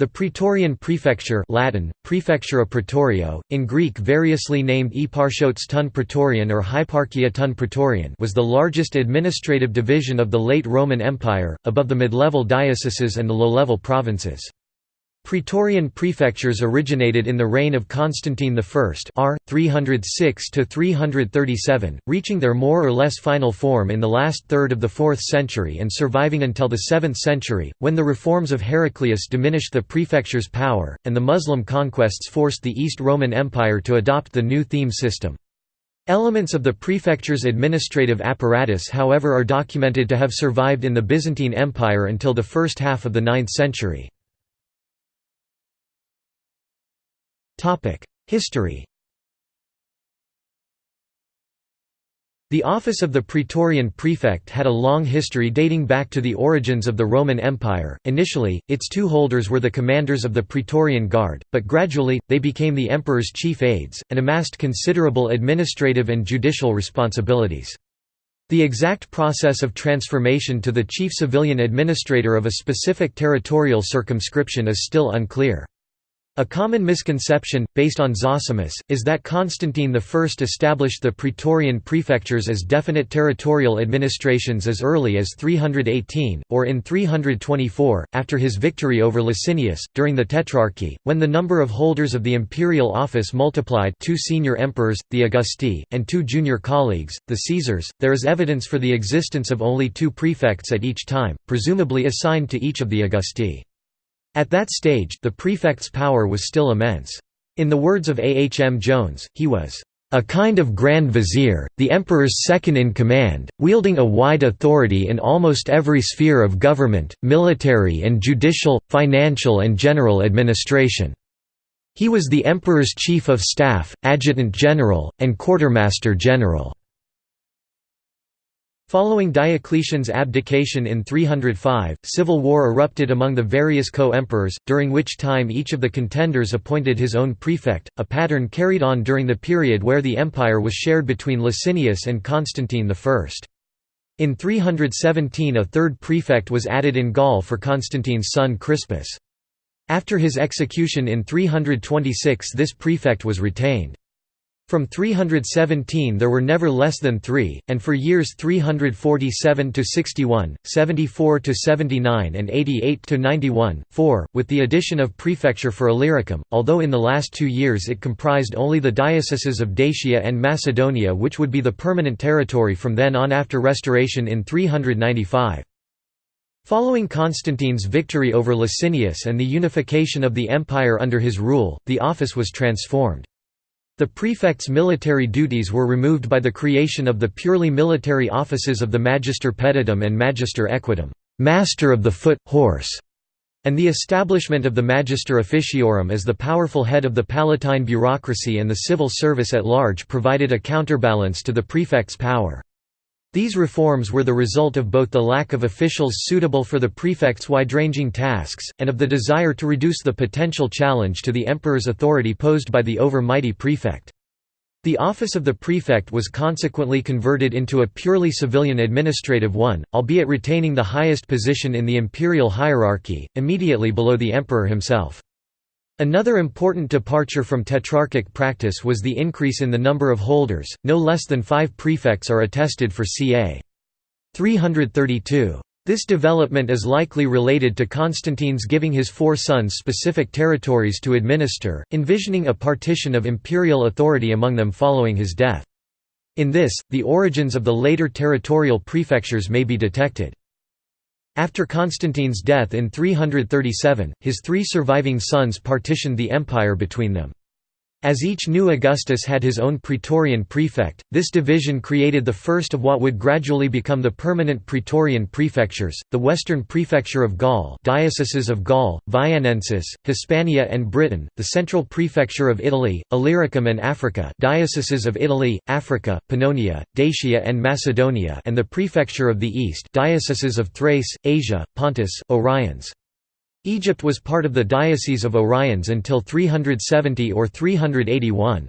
The Praetorian Prefecture Latin, Praefectura Praetorio, in Greek variously named Eparchotes ton Praetorian or Hyparchia ton Praetorian was the largest administrative division of the late Roman Empire, above the mid-level dioceses and the low-level provinces. Praetorian prefectures originated in the reign of Constantine I r. 306–337, reaching their more or less final form in the last third of the 4th century and surviving until the 7th century, when the reforms of Heraclius diminished the prefecture's power, and the Muslim conquests forced the East Roman Empire to adopt the new theme system. Elements of the prefecture's administrative apparatus however are documented to have survived in the Byzantine Empire until the first half of the 9th century. History The office of the Praetorian prefect had a long history dating back to the origins of the Roman Empire. Initially, its two holders were the commanders of the Praetorian Guard, but gradually, they became the emperor's chief aides, and amassed considerable administrative and judicial responsibilities. The exact process of transformation to the chief civilian administrator of a specific territorial circumscription is still unclear. A common misconception, based on Zosimus, is that Constantine I established the Praetorian prefectures as definite territorial administrations as early as 318, or in 324, after his victory over Licinius, during the Tetrarchy, when the number of holders of the imperial office multiplied two senior emperors, the Augusti, and two junior colleagues, the Caesars. There is evidence for the existence of only two prefects at each time, presumably assigned to each of the Augusti. At that stage, the prefect's power was still immense. In the words of A. H. M. Jones, he was a kind of grand vizier, the emperor's second-in-command, wielding a wide authority in almost every sphere of government, military and judicial, financial and general administration. He was the emperor's chief of staff, adjutant general, and quartermaster general. Following Diocletian's abdication in 305, civil war erupted among the various co-emperors, during which time each of the contenders appointed his own prefect, a pattern carried on during the period where the empire was shared between Licinius and Constantine I. In 317 a third prefect was added in Gaul for Constantine's son Crispus. After his execution in 326 this prefect was retained. From 317 there were never less than three, and for years 347–61, 74–79 and 88–91, 4, with the addition of prefecture for Illyricum, although in the last two years it comprised only the dioceses of Dacia and Macedonia which would be the permanent territory from then on after restoration in 395. Following Constantine's victory over Licinius and the unification of the empire under his rule, the office was transformed. The prefect's military duties were removed by the creation of the purely military offices of the Magister Peditum and Magister Equitum master of the foot, horse", and the establishment of the Magister Officiorum as the powerful head of the Palatine bureaucracy and the civil service at large provided a counterbalance to the prefect's power. These reforms were the result of both the lack of officials suitable for the prefect's wide-ranging tasks, and of the desire to reduce the potential challenge to the emperor's authority posed by the over-mighty prefect. The office of the prefect was consequently converted into a purely civilian administrative one, albeit retaining the highest position in the imperial hierarchy, immediately below the emperor himself. Another important departure from Tetrarchic practice was the increase in the number of holders, no less than five prefects are attested for ca. 332. This development is likely related to Constantine's giving his four sons specific territories to administer, envisioning a partition of imperial authority among them following his death. In this, the origins of the later territorial prefectures may be detected. After Constantine's death in 337, his three surviving sons partitioned the empire between them. As each new Augustus had his own praetorian prefect, this division created the first of what would gradually become the permanent praetorian prefectures, the Western Prefecture of Gaul dioceses of Gaul, Viennensis, Hispania and Britain, the Central Prefecture of Italy, Illyricum and Africa dioceses of Italy, Africa, Pannonia, Dacia and Macedonia and the Prefecture of the East dioceses of Thrace, Asia, Pontus, Oriens. Egypt was part of the Diocese of Oriens until 370 or 381.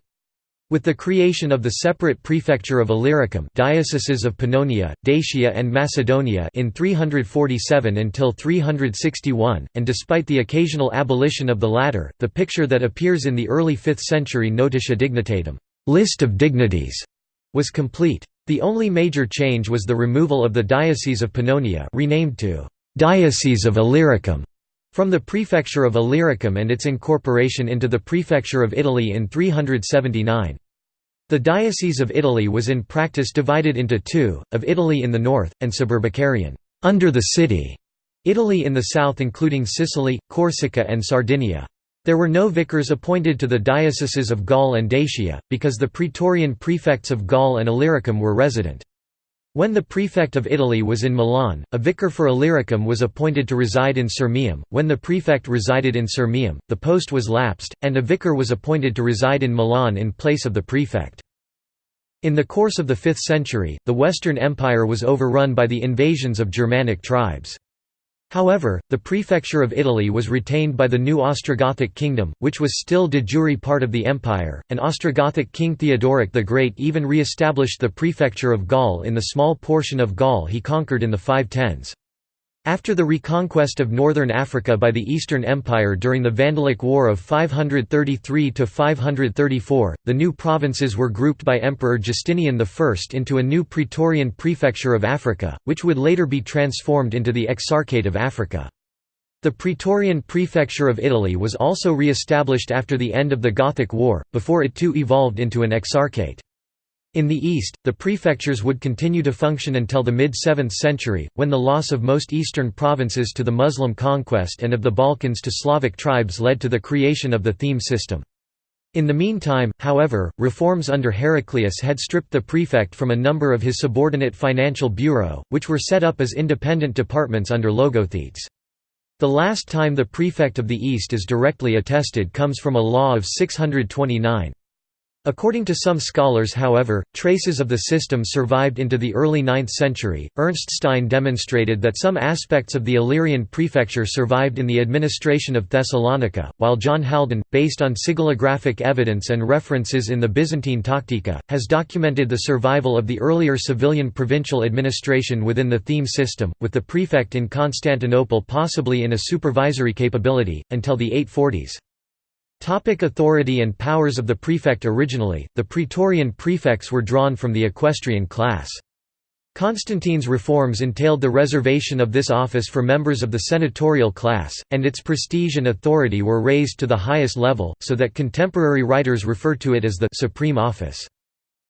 With the creation of the separate prefecture of Illyricum dioceses of Pannonia, Dacia and Macedonia in 347 until 361, and despite the occasional abolition of the latter, the picture that appears in the early 5th century Notitia Dignitatum list of dignities was complete. The only major change was the removal of the Diocese of Pannonia renamed to Diocese of Illyricum from the prefecture of Illyricum and its incorporation into the prefecture of Italy in 379. The Diocese of Italy was in practice divided into two, of Italy in the north, and Suburbicarian under the city", Italy in the south including Sicily, Corsica and Sardinia. There were no vicars appointed to the dioceses of Gaul and Dacia, because the praetorian prefects of Gaul and Illyricum were resident. When the prefect of Italy was in Milan, a vicar for Illyricum was appointed to reside in Sirmium. When the prefect resided in Sirmium, the post was lapsed, and a vicar was appointed to reside in Milan in place of the prefect. In the course of the 5th century, the Western Empire was overrun by the invasions of Germanic tribes. However, the prefecture of Italy was retained by the new Ostrogothic kingdom, which was still de jure part of the empire, and Ostrogothic king Theodoric the Great even re-established the prefecture of Gaul in the small portion of Gaul he conquered in the 510s. After the reconquest of northern Africa by the Eastern Empire during the Vandalic War of 533–534, the new provinces were grouped by Emperor Justinian I into a new Praetorian Prefecture of Africa, which would later be transformed into the Exarchate of Africa. The Praetorian Prefecture of Italy was also re-established after the end of the Gothic War, before it too evolved into an exarchate. In the east, the prefectures would continue to function until the mid-7th century, when the loss of most eastern provinces to the Muslim conquest and of the Balkans to Slavic tribes led to the creation of the theme system. In the meantime, however, reforms under Heraclius had stripped the prefect from a number of his subordinate financial bureau, which were set up as independent departments under logothetes. The last time the prefect of the East is directly attested comes from a law of 629. According to some scholars however, traces of the system survived into the early 9th century. Ernst Stein demonstrated that some aspects of the Illyrian prefecture survived in the administration of Thessalonica, while John Haldon, based on sigillographic evidence and references in the Byzantine Tactica, has documented the survival of the earlier civilian provincial administration within the theme system, with the prefect in Constantinople possibly in a supervisory capability, until the 840s. Topic authority and powers of the prefect Originally, the praetorian prefects were drawn from the equestrian class. Constantine's reforms entailed the reservation of this office for members of the senatorial class, and its prestige and authority were raised to the highest level, so that contemporary writers refer to it as the «supreme office».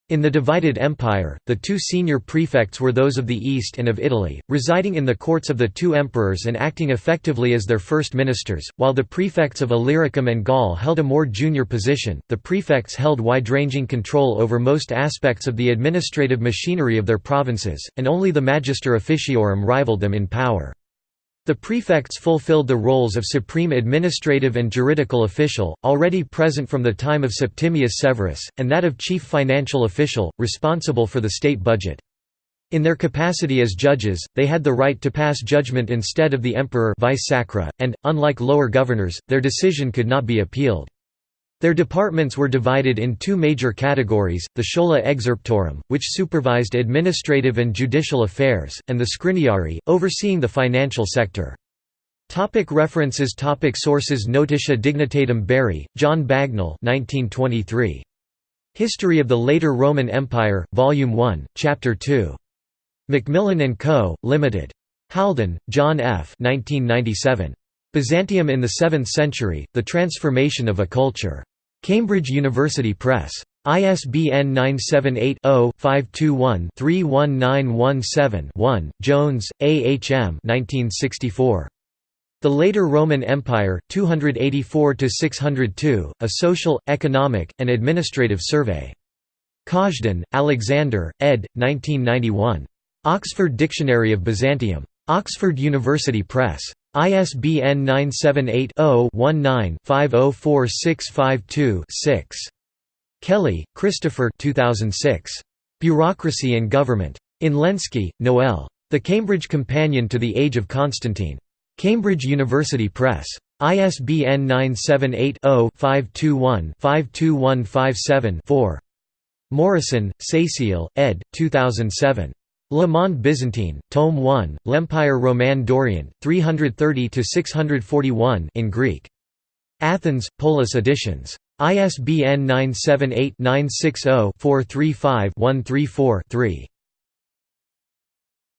In the divided empire, the two senior prefects were those of the East and of Italy, residing in the courts of the two emperors and acting effectively as their first ministers, while the prefects of Illyricum and Gaul held a more junior position. The prefects held wide-ranging control over most aspects of the administrative machinery of their provinces, and only the magister officiorum rivaled them in power. The prefects fulfilled the roles of supreme administrative and juridical official, already present from the time of Septimius Severus, and that of chief financial official, responsible for the state budget. In their capacity as judges, they had the right to pass judgment instead of the emperor vice sacra, and, unlike lower governors, their decision could not be appealed. Their departments were divided in two major categories, the schola excerptorum, which supervised administrative and judicial affairs, and the scriniarii, overseeing the financial sector. Topic references topic Sources Notitia Dignitatum Bury, John Bagnall 1923. History of the Later Roman Empire, Volume 1, Chapter 2. Macmillan & Co., Limited. Haldon, John F. 1997. Byzantium in the 7th century, The Transformation of a Culture. Cambridge University Press. ISBN 978-0-521-31917-1, Jones, A. H. M. 1964. The Later Roman Empire, 284–602, A Social, Economic, and Administrative Survey. Kazhdan, Alexander, ed. 1991. Oxford Dictionary of Byzantium. Oxford University Press. ISBN 978-0-19-504652-6. Kelly, Christopher 2006. Bureaucracy and Government. In Lenski, Noel. The Cambridge Companion to the Age of Constantine. Cambridge University Press. ISBN 978 0 521 52157 4. Morrisson, Cécile, ed. 2007. Le Monde Byzantine, Tome 1, L'Empire Roman d'Orient, 330–641 in Greek. Athens, Polis Editions. ISBN 978-960-435-134-3.